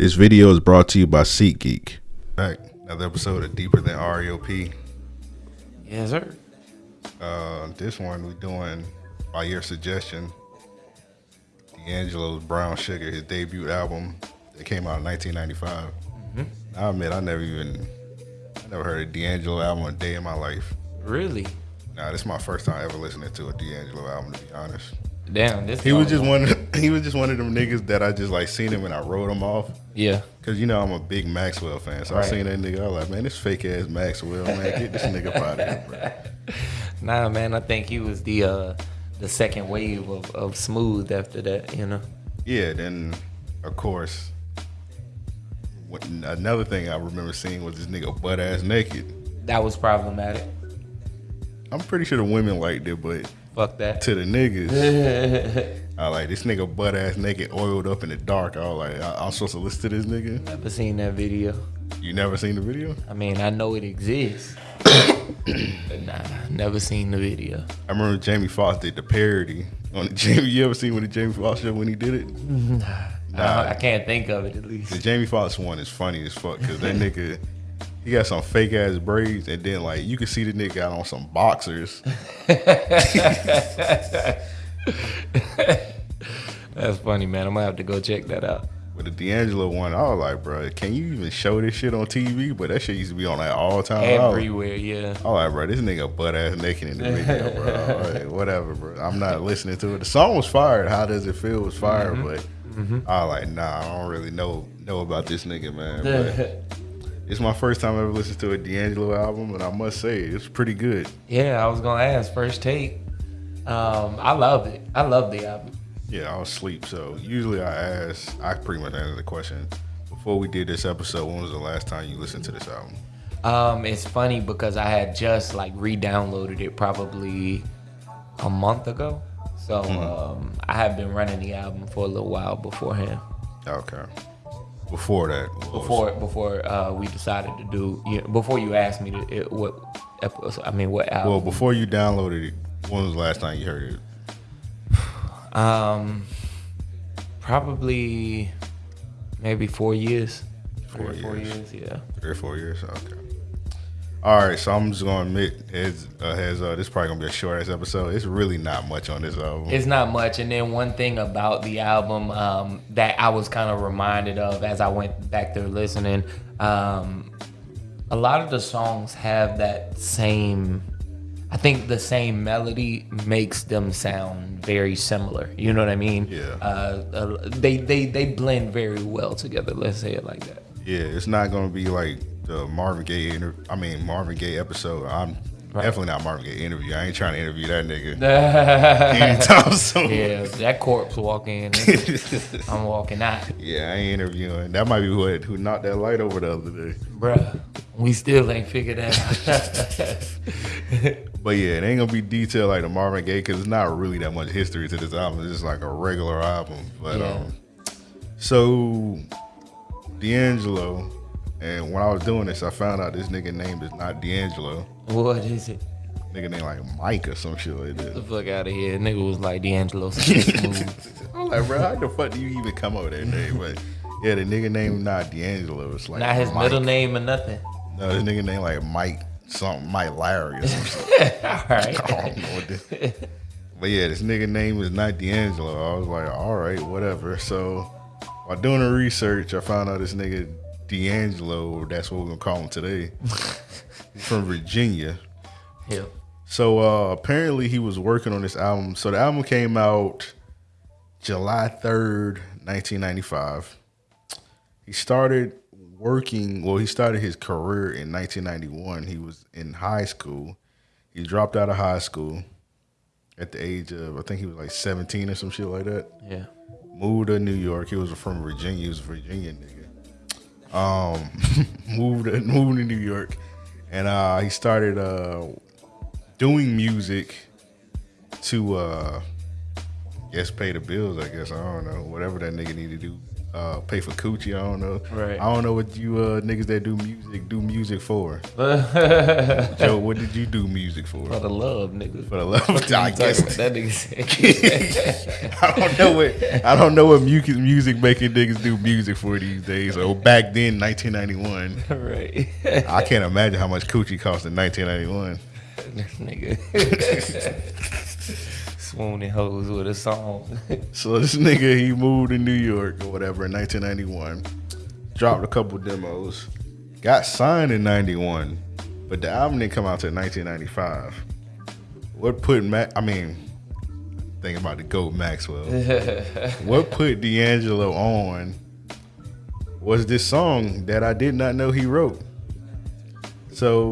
This video is brought to you by SeatGeek. Back another episode of Deeper Than REOP. Yes, sir. Uh, this one we're doing by your suggestion. D'Angelo's Brown Sugar, his debut album that came out in 1995. I admit I never even, I never heard a D'Angelo album a day in my life. Really? Nah, this is my first time ever listening to a D'Angelo album. To be honest, Damn, this he was song- just one. Of, he was just one of them niggas that I just like seen him and I wrote him off. Yeah. Cause you know I'm a big Maxwell fan, so I seen that nigga. I was like, man, this fake ass Maxwell, man, get this nigga out of here, bro. Nah, man, I think he was the uh the second wave of, of smooth after that, you know. Yeah, then of course, what, another thing I remember seeing was this nigga butt ass naked. That was problematic. I'm pretty sure the women liked it, but Fuck that. to the niggas, I like this nigga butt ass naked, oiled up in the dark. I was like, I, I'm supposed to listen to this nigga. Never seen that video. You never seen the video? I mean, I know it exists. but nah, never seen the video. I remember Jamie Foxx did the parody on the Jamie. You ever seen when the Jamie Foxx show when he did it? Nah. nah. I can't think of it at least. The. Jamie Foxx one is funny as fuck because that nigga, he got some fake ass braids, and then like you can see the nigga got on some boxers. That's funny, man. I'm gonna have to go check that out. With the D'Angelo one, I was like, bro, can you even show this shit on TV? But that shit used to be on like all time. I was- Everywhere, yeah. I was like, bro, this nigga butt ass naked in the video, bro. All right, whatever, bro. I'm not listening to it. The song was fired. How does it feel? Was fire, mm-hmm. but mm-hmm. I was like, nah, I don't really know know about this nigga, man. But it's my first time ever listening to a D'Angelo album, and I must say, it's pretty good. yeah, I was gonna ask first take. Um, I love it. I love the album. Yeah, I was asleep. So usually I ask, I pretty much answer the question. Before we did this episode, when was the last time you listened to this album? Um, it's funny because I had just like re-downloaded it probably a month ago. So um, I have been running the album for a little while beforehand. Okay. Before that, Before before uh, we decided to do, you before you asked me to it, what episode, I mean what album? well, before you downloaded it, when was the last time you heard it? um, probably maybe four years. Four Three or four years. years, yeah. Three or four years. Okay. All right, so I'm just gonna admit, as uh, has uh, this probably gonna be a short ass episode. It's really not much on this album. It's not much. And then one thing about the album um, that I was kind of reminded of as I went back there listening, um, a lot of the songs have that same. I think the same melody makes them sound very similar. You know what I mean? Yeah. Uh, uh, they they they blend very well together. Let's say it like that. yeah, it's not gonna be like the Marvin Gaye inter- I mean Marvin Gaye episode. I'm definitely not Marvin Gaye interview. I ain't trying to interview that nigga anytime soon. yeah, that corpse walk in, I'm walking out, Yeah, I ain't interviewing. That might be what who knocked that light over the other day. bruh. We still ain't figured that out. But yeah, it ain't gonna be detailed like the Marvin Gaye because it's not really that much history to this album. It's just like a regular album. But Yeah. um, so D'Angelo, and when I was doing this, I found out this nigga name is not D'Angelo. what is it? Nigga name like Mike or some shit like that the fuck out of here. Nigga was like D'Angelo. I'm like, bro, how the fuck do you even come up with that name? But yeah, the nigga name not D'Angelo. It's like Not his Mike. middle name or nothing. No, this nigga name like Mike something, Mike Larry or something. All I don't know what this. But yeah, this nigga name is not D'Angelo. I was like, all right, whatever. So while doing the research, I found out this nigga D'Angelo, that's what we're gonna call him today. From Virginia. Yeah. So uh apparently he was working on this album. So the album came out July 3rd, 1995. He started working, well, he started his career in 1991. He was in high school. He dropped out of high school at the age of, I think he was like 17 or some shit like that. Yeah. Moved to New York. He was from Virginia. He was a Virginia nigga. Um, moved moved to New York, and uh, he started uh, doing music to uh, guess pay the bills. I guess I don't know whatever that nigga need to do uh, pay for coochie. I don't know. Right. I don't know what you uh, niggas that do music do music for. Joe, what did you do music for? For the love, nigga. For the love. I guess that nigga said. I don't know what I don't know what music music making niggas do music for these days. Or back then, 1991. right. I can't imagine how much coochie cost in 1991. nigga. Swooning hoes with a song. So this nigga he moved to New York or whatever in 1991. Dropped a couple demos. Got signed in 91, but the album didn't come out till 1995. What put Mac? I mean, think about the goat Maxwell. what put D'Angelo on was this song that I did not know he wrote. So